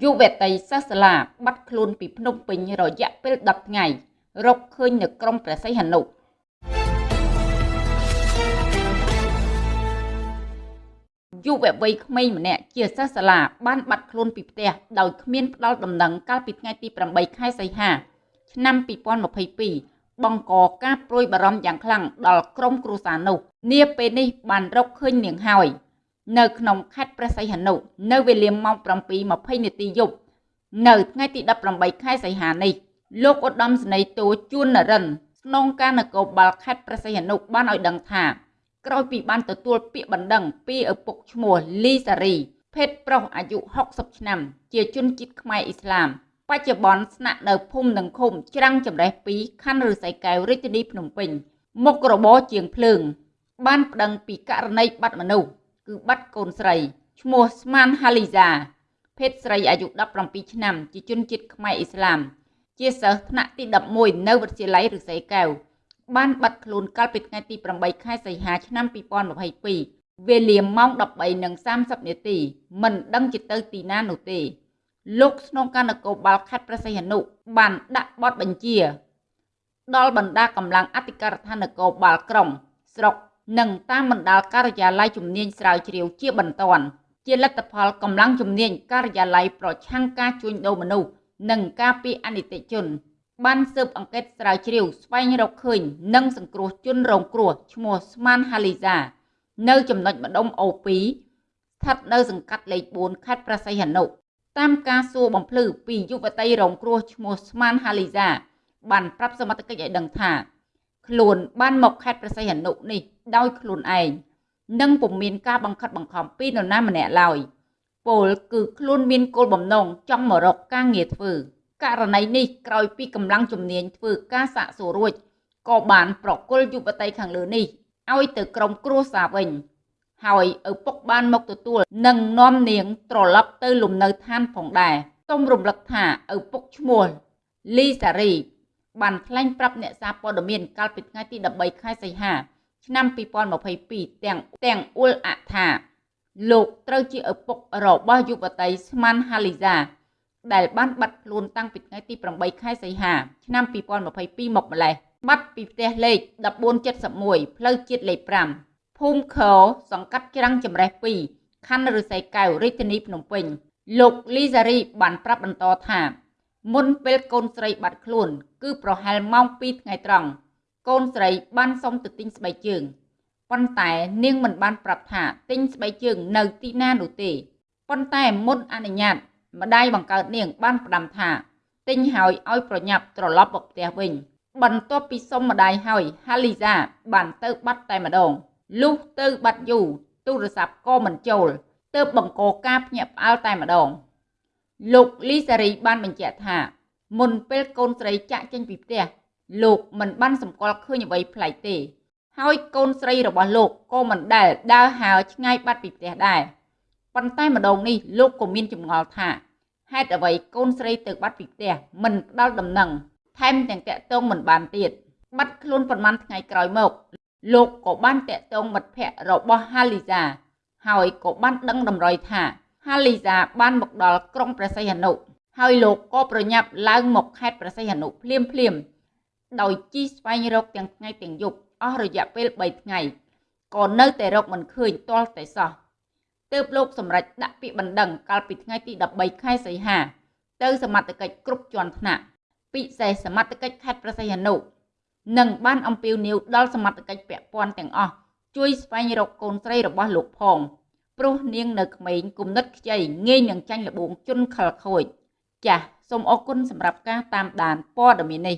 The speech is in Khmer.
យុវតីសិស្សសាលាបាត់ខ្លួនពីភ្នំពេញរយៈពេល10ថ្ងៃរកឃើញនៅក្រុងព្រះសីហនុយុវវ័យក្មេងម្នាក់ជាសិស្សសាលាបានបាត់ខ្លួនពីផ្ទះដោយគ្មានផ្ដល់ដំណឹងកាលពីថ្ងៃទី8ខែសីហាឆ្នាំ2022បង្កការព្រួយបារម្ភយ៉ាងខ្លាំងដល់ក្រុមគ្រួសារនោះនាពេលនេះបានរកឃើញនាងហើយ នៅក្នុងខេត្តព្រះសីហនុនៅវេលាម៉ោង7:20នាទីយប់នៅថ្ងៃទី18ខែសីហានេះលោកឧត្តមសេនីយ៍តូជួននរិនស្នងការនគរបាលខេត្តព្រះសីហនុបានឲ្យដឹងថាក្រោយពីបានទទួលពាក្យបណ្ដឹងពីឪពុកឈ្មោះលីសារីភេទប្រុសអាយុ60ឆ្នាំ ជាជនជាតិខ្មែរអ៊ីស្លាមបច្ចុប្បន្នស្នាក់នៅភូមិនិងឃុំច្រាំងចម្រេះ2ខណ្ឌឫស្សីកែវរាជធានីភ្នំពេញមុខរបរជាងភ្លើង បានប្តឹងពីករណីបាត់មនុស្ស គឺបាត់កូនស្រីឈ្មោះស្មានហាលីសាភេទស្រីអាយុ17ឆ្នាំ ជាជនជាតិខ្មែរអ៊ីស្លាម ជាសិស្សថ្នាក់ទី11នៅវិទ្យាល័យឫស្សីកែវបានបាត់ខ្លួនកាលពីថ្ងៃទី8ខែសីហាឆ្នាំ2022វេលាម៉ោង13:30នាទីមិនដឹងជាទៅទីណានោះទេ លោកស្នងការនគរបាលខេត្តព្រះសីហនុបានដាក់បទបញ្ជា ដល់បណ្ដាកម្លាំងអធិការដ្ឋាននគរបាលក្រុងស្រុក និងតាមបណ្ដាលការិយាល័យជំនាញស្រាវជ្រាវជាបន្ទាន់ជាលទ្ធផលកម្លាំងជំនាញការិយាល័យប្រឆាំងការជួញដូរមនុស្សនិងការពារអនិច្ចជន បានស៊ើបអង្កេតស្រាវជ្រាវស្វែងរកឃើញ និងសង្គ្រោះជនរងគ្រោះឈ្មោះស្មានហាលីសានៅចំណុចម្ដុំអូ2ស្ថិតនៅសង្កាត់លេខ4ខេត្តប្រស័យហនុតាមការសួរបំភ្លឺពីយុវតីរងគ្រោះឈ្មោះស្មានហាលីសាបានប្រាប់សមត្ថកិច្ចឲ្យដឹងថា ខ្លួនបានមកខេត្តប្រស័យហនុនេះដោយខ្លួនឯងនិងពុំមានការបង្ខិតបង្ខំពីនរណាម្នាក់ឡើយពលគឺខ្លួនមានគោលបំណងចង់មករកការងារធ្វើករណីនេះក្រោយពីកម្លាំងជំនាញធ្វើការសាកសួររួចក៏បានប្រគល់យុវតីខាងលើនេះឲ្យទៅក្រុមគ្រួសារវិញ ហើយឪពុកបានមកទទួលនិងនាំនាងត្រឡប់ទៅលំនៅឋានផងដែរសូមរំលឹកថាឪពុកឈ្មោះលីសារី បានថ្លែងប្រាប់អ្នកសារព័ត៌មានកាលពីថ្ងៃទី13ខែសីហាឆ្នាំ2022ទាំងទាំងអ៊ុលអាថាលោកត្រូវជាឪពុករបស់យុវតីស្មានហាលីសាដែលបានបាត់ខ្លួនតាំងពីថ្ងៃទី8ខែសីហាឆ្នាំ2022មកម្លេះបាត់ពីផ្ទះលេខ1471ផ្លូវជាតិលេខ5ភូមិខសង្កាត់ច្រាំងចម្រេះ2ខណ្ឌឫស្សីកែវរាជធានីភ្នំពេញលោកលីសារីបានប្រាប់បន្តថា មុនពេលកូនស្រីបាត់ខ្លួន គឺប្រហែលម៉ោង2ថ្ងៃត្រង់កូនស្រីបានសុំទៅទិញស្បែកជើងប៉ុន្តែនាងមិនបានប្រាប់ថាទិញស្បែកជើងនៅទីណានោះទេប៉ុន្តែមុនអនុញ្ញាតម្ដាយបង្កើតនាងបានផ្ដាំថាទិញហើយឲ្យប្រញាប់ត្រឡប់មកផ្ទះវិញ បន្ទាប់ពីសុំម្ដាយហើយហាលីសាបានទៅបាត់តែម្ដងលុះទៅបាត់យូរទូរស័ព្ទក៏មិនចូលទើបបង្កការភ្ញាក់ផ្អើលតែម្ដង លោកលីសារីបានបញ្ជាក់ថាមុនពេលកូនស្រីចាក់ចេញពីផ្ទះលោកមិនបានសម្គាល់ឃើញអ្វីប្លែកទេ ហើយកូនស្រីរបស់លោកក៏មិនដែលដើរហើរឆ្ងាយបាត់ពីផ្ទះដែរប៉ុន្តែម្ដងនេះលោកក៏មានចម្ងល់ថាហេតុអ្វីកូនស្រីទៅបាត់ពីផ្ទះមិនផ្ដល់ដំណឹងថែមទាំងតាក់ទងមិនបានទៀតបាត់ខ្លួនប្រហែលថ្ងៃក្រោយមក លោកក៏បានតាក់ទងមិត្តភ័ក្តិរបស់ហាលីសាហើយក៏បានដឹងតម្រុយថា ហាលីសាបានមកដល់ក្រុងព្រះសីហនុហើយលោកក៏ប្រញាប់ឡើងមកខេត្តព្រះសីហនុភ្លាមភ្លាមដោយជិះស្វែងរកទាំងថ្ងៃទាំងយប់អស់រយៈពេល3ថ្ងៃក៏នៅតែរកមិនឃើញទាល់តែសោះទើបលោកសម្រេចដាក់ពាក្យបណ្ដឹងកាលពីថ្ងៃទី13ខែសីហា ទៅសមត្ថកិច្ចគ្រប់ជាន់ថ្នាក់ពិសេសសមត្ថកិច្ចខេត្តប្រស័យហនុនិងបានអំពាវនាវដល់សមត្ថកិច្ចពាក់ព័ន្ធទាំងអស់ជួយស្វែងរកកូនស្រីរបស់លោកផង ព្រោះនាងនៅក្មេងគុណិតខ្ចីងាយនឹងចាញ់លបួងជន់ខលខូចចាសសូមអរគុណសម្រាប់ការតាមដានព័ត៌មាននេះ